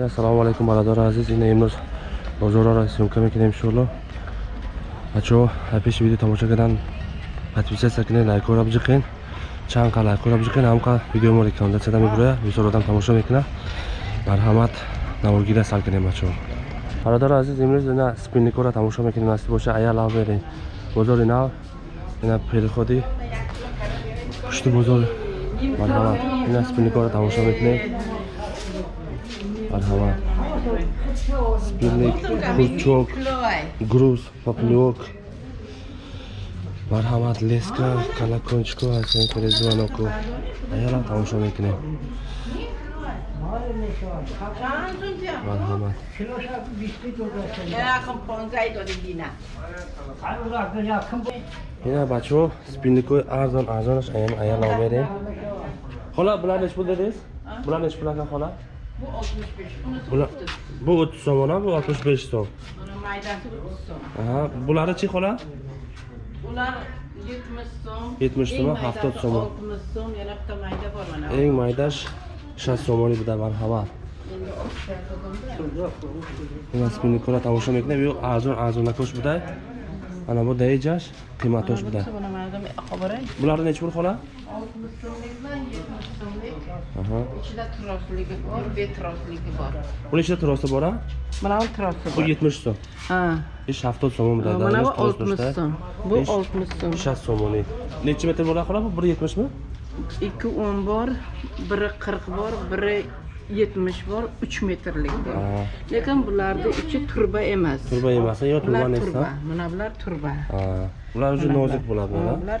ассалому алайкум бародари азиз. Ина имрӯз бозорро съёмка мекунем иншоалло бачаҳо пеши видео тамошо кардан подписатсия кунед лайкора биҷиқен чанд қа лайкора биҷиқен ҳамқа видеомо рекомендатсияда мебурая бисёр одам тамошо мекунад. Марҳамат навогида сар кунем бачаҳо бародари азиз имрӯз ина спинникора тамошо мекунем. Насиб боша ая лав берем. Бозори нав ина переходи. Пушти бозор. Марҳамат ина спинникора тамошо мекунем марҳамат спинник курчок груз поплёк марҳамат леска калакончико ҳастен перезваноку аяла тамошо мекунем. Марҳамат ина бачаҳо спинникои арзон арзонаш аям аяла омерем. Хола булар неч пул дедиз? Булар пул ака хола bu o'ttiz so'm ona bu oltmish besh so'm Buni maydasi 30 so'm. aha bulari chi xola Ular 70 so'm. Yetmish so'm, eng maydasi 70 so'm. 60 so'm, yana bitta mayda bor mana. eng maydash shast so'moni buda marhamat so'mda. ина спинникора тамошо мекунем ё арзон арзонакош будай ана бу даиҷаш қиматош будай Buni maydam qo'baray. булари неч пул xola 60 so'mlik bilan 70 so'mlik. aha Ichida trosligi bor, betrosligi bor. buni ichida trosi bor a Mana bu trosi bu bor. yetmish so'm. Ha. ish haftod so'mi buday Mana bu 60 so'm. Bu Ish- 60 so'm. shast so'moni nechi metr bo'ladi xola bu? Bir yetmishmi? Ikki o'n bor biri qirq bor biri yetmish bor uch metrlik bor. Lekin bularni ichi turba emas. Turba emas yo turba mana bular turba. Bular уже nozik bo'ladi bular. bular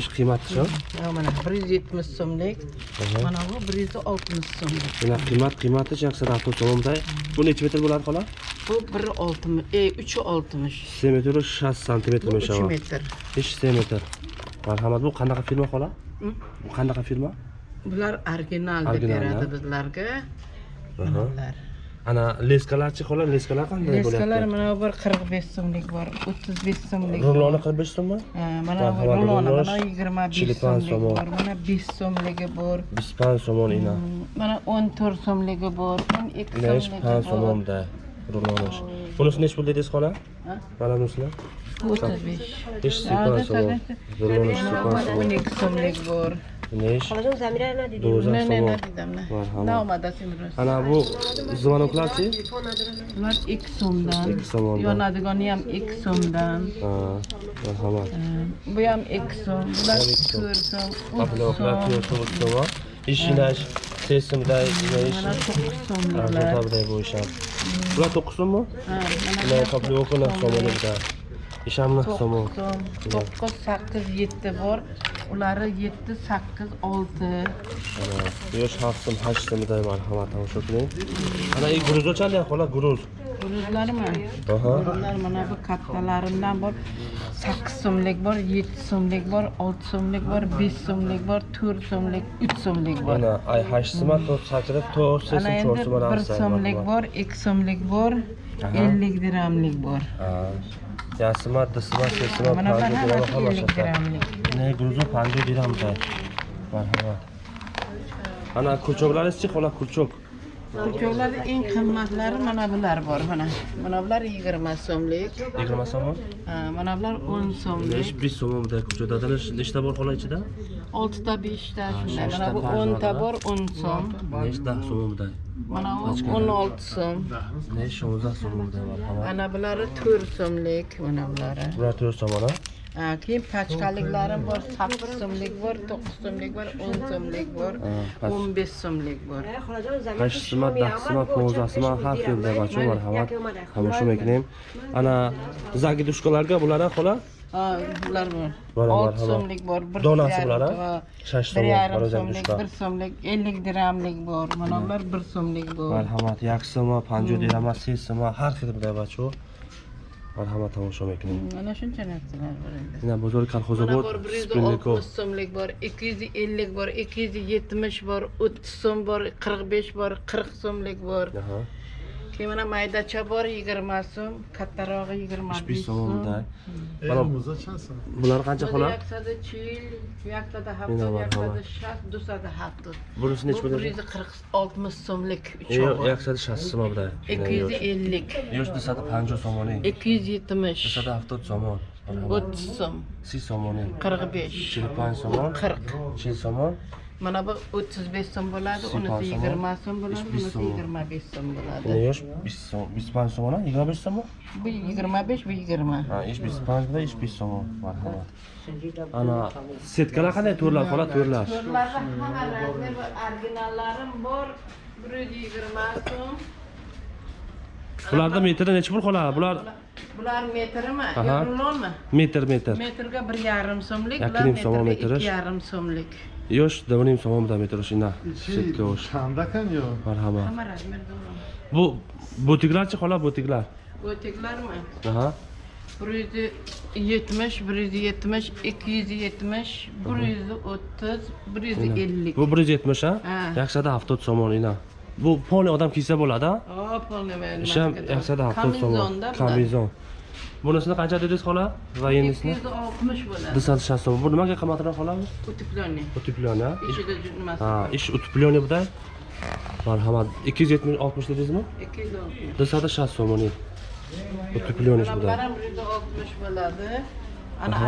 ish qiymaticha Ya, mana bir yuz yetmish so'mlik. Mana bu bir yuz oltmish so'mlik. Mana qiymat qiymati haftod so'mida bu necha metr bo'ladi xola? Bu bir oltmish e uchi oltmish. Se metr shast santimetr uch metr. Se metr marhamat bu qanaqa firma xola? Bu qanaqa firma? Bular original deb beradi bizlarga. Bular ana leskalarchi xola? Leskalar qanday leskalar bo'lyapti mana bir qirq besh so'mlik bor o'ttiz besh so'mlik. Ruloni qirq besh so'mmi Ha, mana bu ruloni rulon, mana yigirma besh so'mlik bor mana besh so'mligi bor. Biz pan somon ina. Hmm, mana o'n to'rt so'mligi bor o'n ikki pan so'mligi bor somonda rulonish bunisi nechi pul dedingiz xola? Mana bunisini o'ttiz besh. Sipan da, somon. O'n ikki so'mlik bor نيش دوزا سوا نعم أنا أبو زمانو كلاسي Ular ilk somdan. İlk somdan. Yonadiganı ham ilk somdan. Ha, marhamat. Ee, bu ham ilk som. Bular 4 som, 3 som. Abloklar 4 som, 3 som. İşinaş, sesimday, iş. Mana 9 somlar. Tabii bu ee. iş ham. Bular 9 som mu? Ha, mana kabloklar somlar. İş ham 9 som. 9 8 7 bor. Ulari yetti, sakkiz, olti. yosh hafta so'm hashta so'miday marhamat tomosha qiling ana i gruzochanli xola gruz Guruzlarmi? aha Guruzlar mana bu kattalarimdan bor. sakkiz so'mlik bor, yetti so'mlik bor, olti so'mlik bor, besh so'mlik bor, to'rt so'mlik, uch so'mlik bor. mana ay hashta so'm to'rt sakirib to'rt ana sesim to'rt so'm bir so'mlik bor ikki so'mlik bor ellik dirhamlik bor jasima disma sesima panju gramm xomashyo ne грузу panju dirham да marhamat ana kurchoklaringiz-chi xola kurchok kurchoklarni eng qimmatlari mana bular bor mana mana bular yigirma so'mlik. Yigirma so'mmi mana bular o'n so'mlik. Besh so'm bitta kurchok dadada nechta bor xola ichida oltita beshta shunday mana bu o'nta bor o'n so'm nechta so'm bo'ldi mana bu o'n olti so'm nech sho'rza so'm bo'ldi ana bulari to'rt so'mlik mana bulari bular to'rt so'm ana keyin pachkaliklarim bor sakkiz so'mlik bor to'qqiz so'mlik bor o'n so'mlik bor o'n besh so'mlik bor hashsima dasima po'zasima har xil marhamat hamashum ana zagidushkalarga bulara xola bular bor olti so'mlik bor bir donasi bular shash bir yarim so'mlik bir so'mlik ellik dirhamlik bor. Mana bular bir so'mlik bor marhamat як panjo panju sesimi har xil bunday marhamat tomosha ekan mana shuncha narsalar bor endi. Mana bozor kolxozobod bir yuz oltmish so'mlik bor ikki yuz ellik bor ikki yuz yetmish bor o'ttiz so'm bor qirq besh bor qirq so'mlik bor. Keyin mana maydacha bor yigirma so'm kattarog'i yigirma besh besh so'm so'mda Mana- bular qancha xola? Yaksada chil yaksada Ina hafta yaksada shast dusada hafta bunisi bu nechi bir bo'ladi? yuz qirq oltmish so'mlik yo'q yaksada shast so'm ikki yuz ellik. Yo'q desada panjo so'moni. Ikki yuz yetmish. Desada haftod so'mon. O'ttiz so'm. Sis so'moni. Qirq besh. Panj so'mon. Qirq. Chil so'mon Mana bu 35 so'm bo'ladi, unisi 20 so'm bo'ladi, bunisi 25 so'm bo'ladi. Ne iş? 25 so'm ona 25 so'm? Bu 25, bu 20. Ha, iş 25 bu da iş 5 so'm. Marhamat. Ana setkalar qanday to'rlar qola to'rlar? To'rlar hammalari originallarim bor. 120 so'm. Bularda metrda necha pul qoladi? Bular Bular metrmi? Yevromi? Metr, metr. Metrga 1.5 so'mlik, bular metrga 2.5 so'mlik. Još da volim sa mom da mi trošina. Shetga o'sh. Tandakan yo. Marhaba. Hamma razmer Bu butiklarchi xola butiklar. Butiklarmi? Aha. 170, 170, 270, 130, 150. Bu 170 ha? Yaxshida avtobus somonina. Bu polni odam kiysa bo'ladi, ha? Ha, polni men. Isham yaxshida avtobus somon. Kamizon. Bunisini qancha dedingiz xola? Va ikki yuz oltmish bo'ladi. Desant shast so'm bu nimaga qimmatroq xola? Uteplen ha ichida nimasi ha ish uteplen buda marhamat. Ikki yuz yetmish oltmish dedingizmi? Ikki yuz oltmish mana buda bular ham bir yuz oltmish bo'ladi. Ana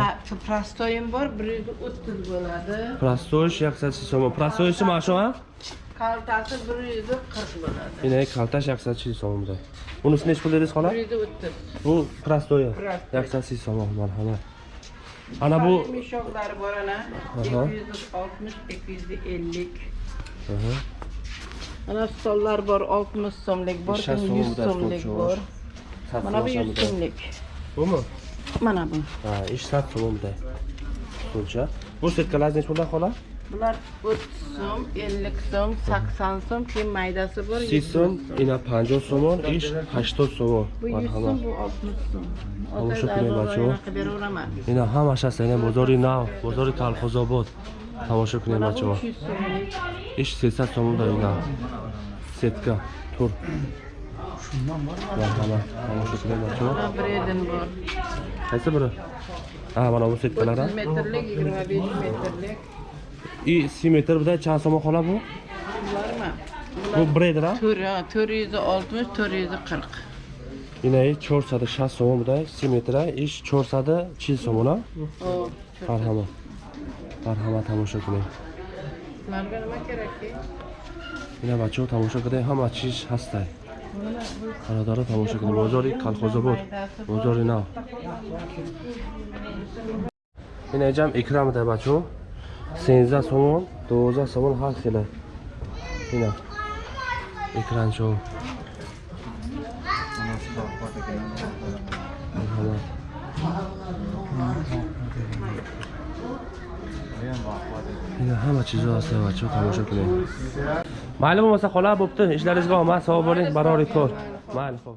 prostoyim bor bir yuz o'ttiz bo'ladi. Prostoy yaxshida so'm prostoy mana shu ha Kaltası bir yüzü 40 bo'ladi. Yine kaltaş yaksatçı soğumda. Bunun üstüne hiç buluruz hala? Bir yüzü öttü. Bu prastoya. Yaksatçı soğum merhamet. Ana bu... Mişokları var ana. 260, 250. Hı hı. Ana stollar var 60 so'mlik bor, 100 so'mlik bor. Mana bu 100 so'mlik. Bumi? Mana bu. Ha, ish 100 so'mda. Stolcha. Bu setkalarni nechta puldan xola? Bular o'ttiz so'm ellik so'm sakson so'm keyin maydasi bor sis so'm. ina panjoh so'mon ish hachtod so'mon bu yuz so'm marhamat bu oltmish so'm. Shasta ina bozori nav bozori kalxozobod tomosha qiling mana bu bacholar uch yuz so'mlik ish sesat so'mda ina. Setka tur. Marhamat. Tomosha qiling bacholar mana bredin bor. Qaysi biri? Ha mana bu setkalar ha o'ttiz metrlik yigirma besh metrlik i simetr buda chand so'm xola bu bularmi bu breder ha to'rt yuz oltmish to'rt yuz qirq cho'rsada shast so'm buda simetr ish cho'rsada chil so'm ha o marhamat marhamat tomosha qiling ularga nima kerakki ина бачаҳо тамошо кардем ҳама чиз ҳастад бародаро тамошо кардем бозори калхозобод. Бозори нав. Ин эҷам икра меда бачаҳо сенздаҳ сомон дувоздаҳ сомон ҳар хела ина. Марҳамат ина ҳама чизо ҳаста бачаҳо тамошо кунед майли бомаса хола бубти ишларизга омад савоб болед барори кор. Майли хоб